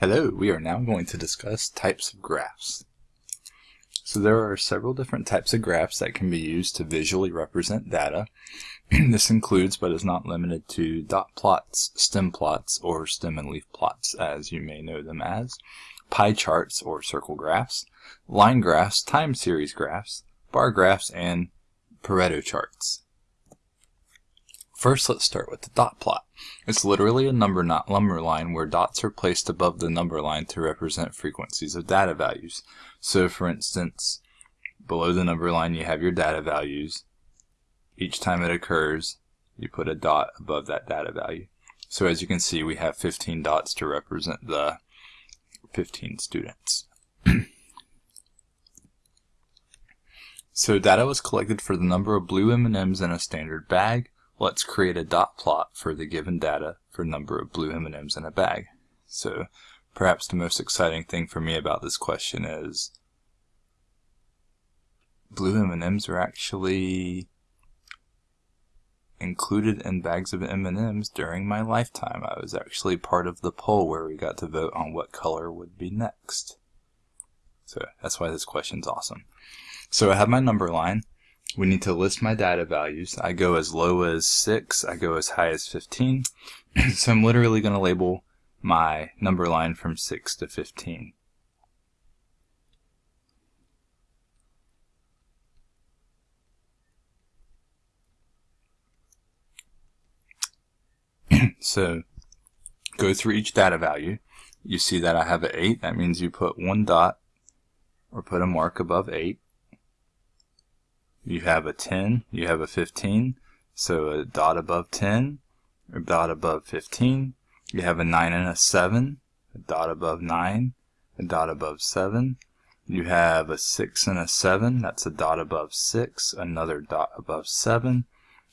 Hello, we are now going to discuss types of graphs. So there are several different types of graphs that can be used to visually represent data. this includes, but is not limited to, dot plots, stem plots, or stem and leaf plots, as you may know them as, pie charts or circle graphs, line graphs, time series graphs, bar graphs, and Pareto charts. First, let's start with the dot plot. It's literally a number not number line where dots are placed above the number line to represent frequencies of data values. So for instance, below the number line you have your data values. Each time it occurs, you put a dot above that data value. So as you can see, we have 15 dots to represent the 15 students. so data was collected for the number of blue M&Ms in a standard bag, Let's create a dot plot for the given data for number of blue M&Ms in a bag. So perhaps the most exciting thing for me about this question is blue M&Ms are actually included in bags of M&Ms during my lifetime. I was actually part of the poll where we got to vote on what color would be next. So that's why this question's awesome. So I have my number line we need to list my data values. I go as low as 6, I go as high as 15. so I'm literally going to label my number line from 6 to 15. so go through each data value. You see that I have an 8. That means you put one dot or put a mark above 8 you have a 10, you have a 15, so a dot above 10, a dot above 15, you have a 9 and a 7, a dot above 9, a dot above 7, you have a 6 and a 7, that's a dot above 6, another dot above 7,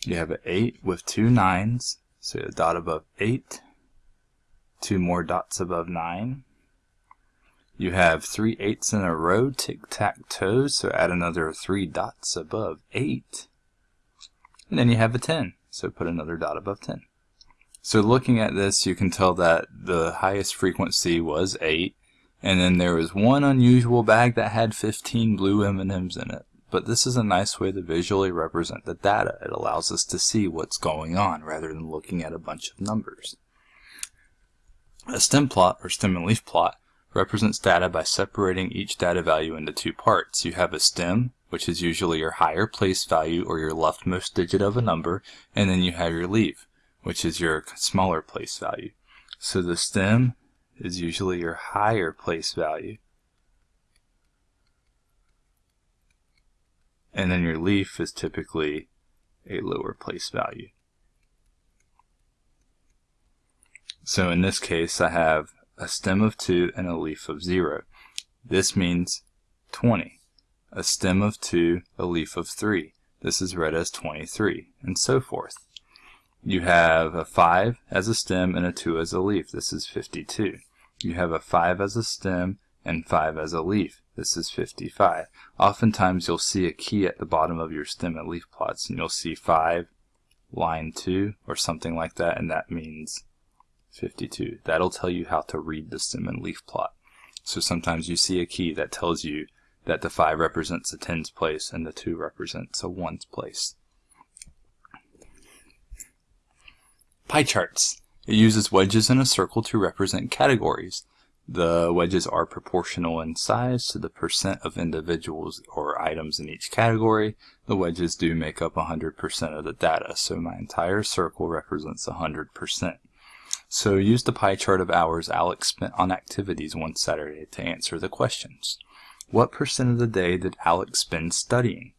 you have an 8 with two 9s, so a dot above 8, two more dots above 9, you have three eights in a row, tic-tac-toe, so add another three dots above eight. And then you have a 10, so put another dot above 10. So looking at this, you can tell that the highest frequency was 8, and then there was one unusual bag that had 15 blue M&Ms in it. But this is a nice way to visually represent the data. It allows us to see what's going on rather than looking at a bunch of numbers. A stem plot, or stem and leaf plot, represents data by separating each data value into two parts. You have a stem, which is usually your higher place value or your leftmost digit of a number, and then you have your leaf, which is your smaller place value. So the stem is usually your higher place value. And then your leaf is typically a lower place value. So in this case, I have a stem of 2, and a leaf of 0. This means 20. A stem of 2, a leaf of 3. This is read as 23, and so forth. You have a 5 as a stem and a 2 as a leaf. This is 52. You have a 5 as a stem and 5 as a leaf. This is 55. Oftentimes you'll see a key at the bottom of your stem and leaf plots, and you'll see 5, line 2, or something like that, and that means 52. That'll tell you how to read the stem and leaf plot. So sometimes you see a key that tells you that the 5 represents a tens place and the 2 represents a ones place. Pie charts. It uses wedges in a circle to represent categories. The wedges are proportional in size to the percent of individuals or items in each category. The wedges do make up 100% of the data, so my entire circle represents 100%. So use the pie chart of hours Alex spent on activities one Saturday to answer the questions. What percent of the day did Alex spend studying?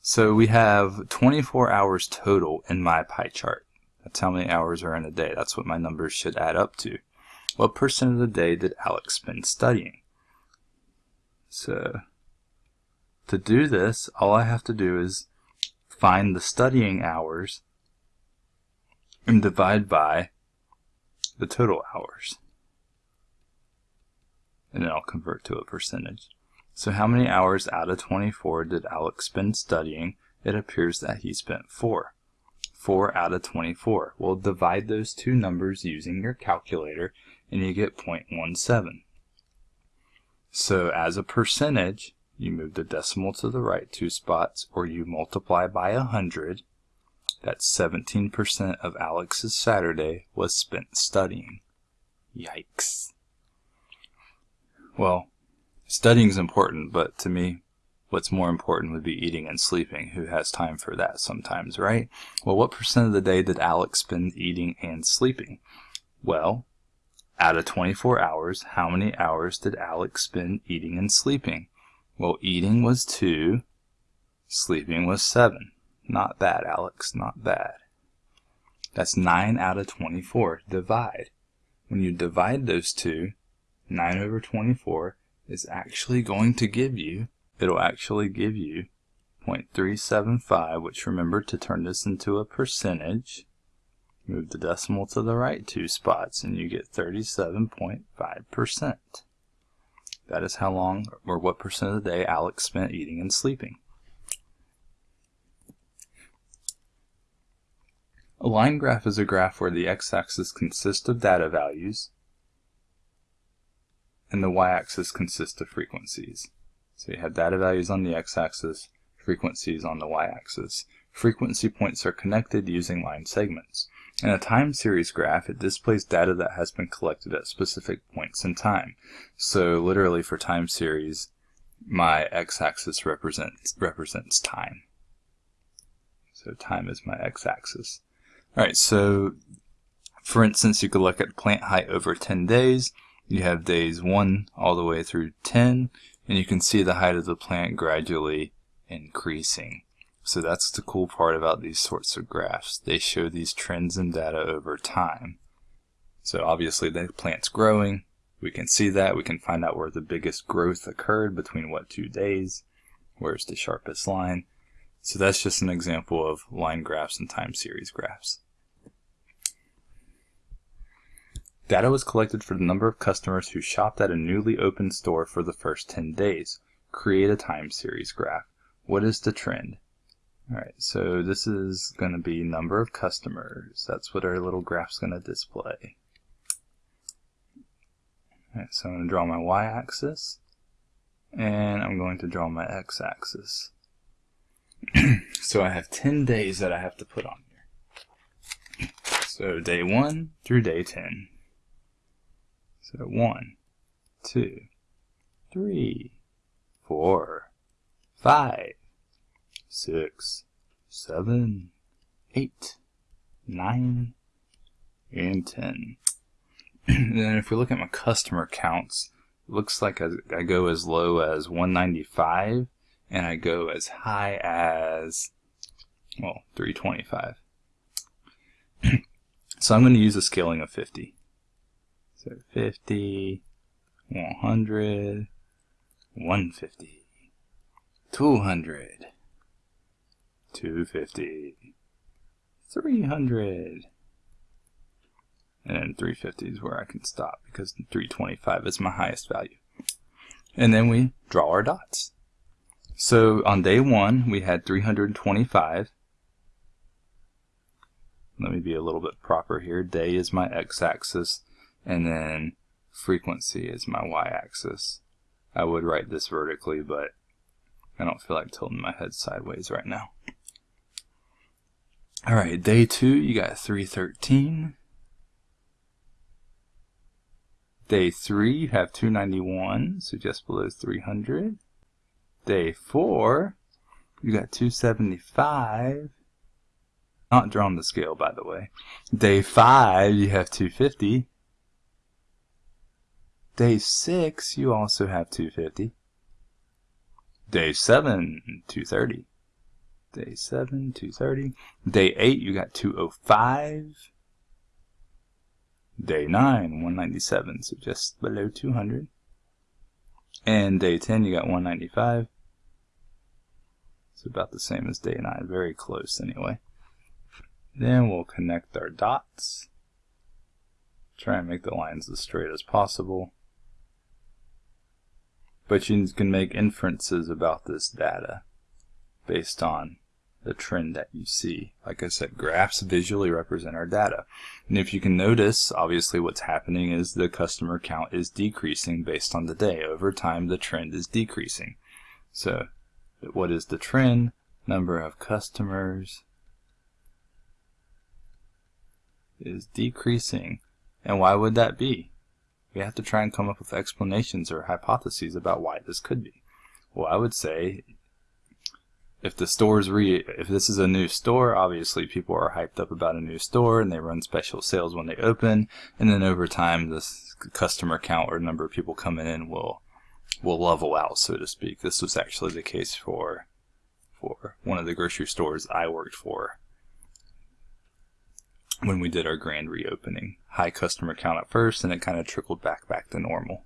So we have 24 hours total in my pie chart. That's how many hours are in a day. That's what my numbers should add up to. What percent of the day did Alex spend studying? So to do this, all I have to do is find the studying hours and divide by the total hours. And then I'll convert to a percentage. So how many hours out of 24 did Alex spend studying? It appears that he spent 4. 4 out of 24. We'll divide those two numbers using your calculator and you get 0.17. So as a percentage, you move the decimal to the right two spots, or you multiply by 100. That's 17% of Alex's Saturday was spent studying. Yikes. Well, studying's important, but to me, what's more important would be eating and sleeping. Who has time for that sometimes, right? Well, what percent of the day did Alex spend eating and sleeping? Well, out of 24 hours, how many hours did Alex spend eating and sleeping? Well, eating was 2, sleeping was 7. Not bad, Alex, not bad. That's 9 out of 24. Divide. When you divide those two, 9 over 24 is actually going to give you, it'll actually give you 0.375, which remember to turn this into a percentage, move the decimal to the right two spots, and you get 37.5%. That is how long or what percent of the day Alex spent eating and sleeping. A line graph is a graph where the x-axis consists of data values and the y-axis consists of frequencies. So you have data values on the x-axis, frequencies on the y-axis. Frequency points are connected using line segments. In a time series graph, it displays data that has been collected at specific points in time. So literally for time series, my x-axis represents, represents time. So time is my x-axis. Alright, so for instance, you could look at plant height over 10 days. You have days 1 all the way through 10, and you can see the height of the plant gradually increasing. So that's the cool part about these sorts of graphs. They show these trends in data over time. So obviously the plant's growing. We can see that. We can find out where the biggest growth occurred between what two days. Where's the sharpest line? So that's just an example of line graphs and time series graphs. Data was collected for the number of customers who shopped at a newly opened store for the first 10 days. Create a time series graph. What is the trend? Alright, so this is going to be number of customers. That's what our little graph's going to display. Alright, so I'm going to draw my y-axis, and I'm going to draw my x-axis. so I have 10 days that I have to put on here. So day 1 through day 10. So 1, 2, 3, 4, 5, 6, 7, 8, 9, and 10. and then if we look at my customer counts, looks like I go as low as 195 and I go as high as, well, 325. so I'm going to use a scaling of 50. So 50, 100, 150, 200, 250, 300, and then 350 is where I can stop because 325 is my highest value. And then we draw our dots. So on day one, we had 325. Let me be a little bit proper here. Day is my x-axis, and then frequency is my y-axis. I would write this vertically, but I don't feel like tilting my head sideways right now. Alright, day two, you got 313. Day three, you have 291, so just below 300. Day 4, you got 275. Not drawn the scale, by the way. Day 5, you have 250. Day 6, you also have 250. Day 7, 230. Day 7, 230. Day 8, you got 205. Day 9, 197, so just below 200. And day 10, you got 195. It's about the same as day 9, very close anyway. Then we'll connect our dots. Try and make the lines as straight as possible. But you can make inferences about this data based on the trend that you see. Like I said, graphs visually represent our data. And if you can notice, obviously what's happening is the customer count is decreasing based on the day. Over time, the trend is decreasing. So what is the trend? Number of customers is decreasing. And why would that be? We have to try and come up with explanations or hypotheses about why this could be. Well, I would say if the store's re if this is a new store, obviously people are hyped up about a new store and they run special sales when they open, and then over time this customer count or number of people coming in will will level out, so to speak. This was actually the case for for one of the grocery stores I worked for when we did our grand reopening. High customer count at first, and it kind of trickled back back to normal.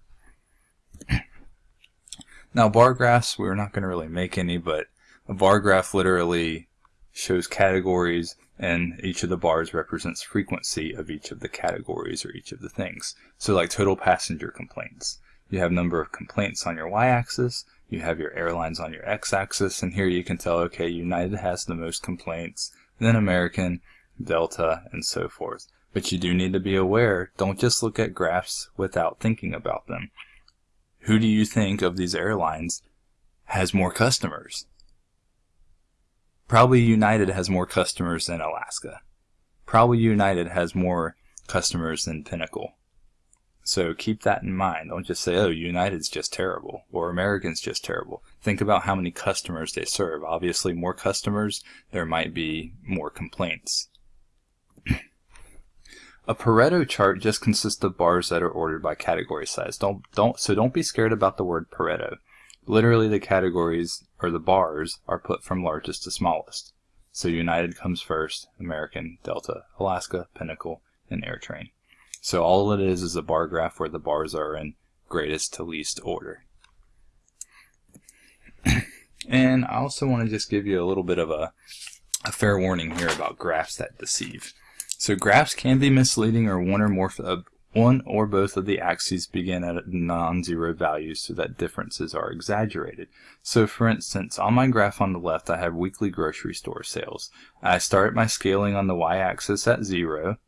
now bar graphs, we're not going to really make any, but a bar graph literally shows categories and each of the bars represents frequency of each of the categories or each of the things. So like total passenger complaints. You have number of complaints on your y-axis, you have your airlines on your x-axis, and here you can tell, okay, United has the most complaints, then American, Delta, and so forth. But you do need to be aware, don't just look at graphs without thinking about them. Who do you think of these airlines has more customers? Probably United has more customers than Alaska. Probably United has more customers than Pinnacle. So keep that in mind. Don't just say, oh, United's just terrible or American's just terrible. Think about how many customers they serve. Obviously, more customers, there might be more complaints. A Pareto chart just consists of bars that are ordered by category size. Don't don't so don't be scared about the word Pareto. Literally the categories, or the bars, are put from largest to smallest. So United comes first, American, Delta, Alaska, Pinnacle, and AirTran. So all it is is a bar graph where the bars are in greatest to least order. and I also want to just give you a little bit of a, a fair warning here about graphs that deceive. So graphs can be misleading or one or more one or both of the axes begin at non-zero values so that differences are exaggerated. So for instance, on my graph on the left I have weekly grocery store sales. I start my scaling on the y-axis at 0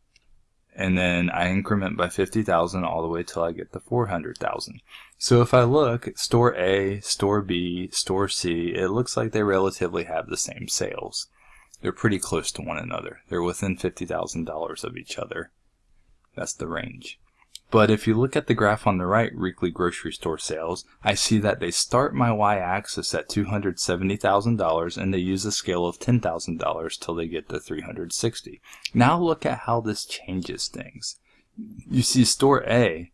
and then I increment by 50,000 all the way till I get to 400,000. So if I look at store A, store B, store C, it looks like they relatively have the same sales. They're pretty close to one another. They're within $50,000 of each other. That's the range. But if you look at the graph on the right, weekly grocery store sales, I see that they start my y-axis at $270,000 and they use a scale of $10,000 till they get to 360. Now look at how this changes things. You see store A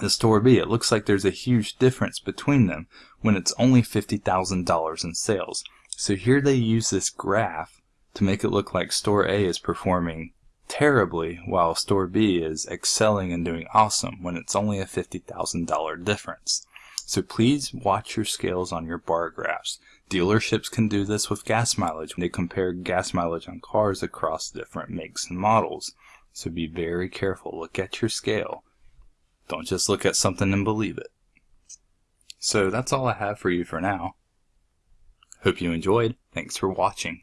the store B, it looks like there's a huge difference between them when it's only $50,000 in sales. So here they use this graph to make it look like store A is performing terribly while store B is excelling and doing awesome when it's only a $50,000 difference. So please watch your scales on your bar graphs. Dealerships can do this with gas mileage when they compare gas mileage on cars across different makes and models. So be very careful. Look at your scale. Don't just look at something and believe it. So that's all I have for you for now. Hope you enjoyed. Thanks for watching.